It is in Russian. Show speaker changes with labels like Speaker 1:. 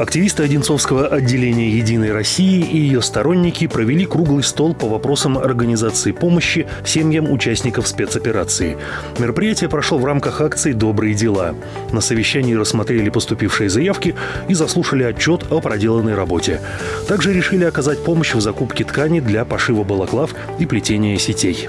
Speaker 1: Активисты Одинцовского отделения «Единой России» и ее сторонники провели круглый стол по вопросам организации помощи семьям участников спецоперации. Мероприятие прошло в рамках акции «Добрые дела». На совещании рассмотрели поступившие заявки и заслушали отчет о проделанной работе. Также решили оказать помощь в закупке ткани для пошива балаклав и плетения сетей.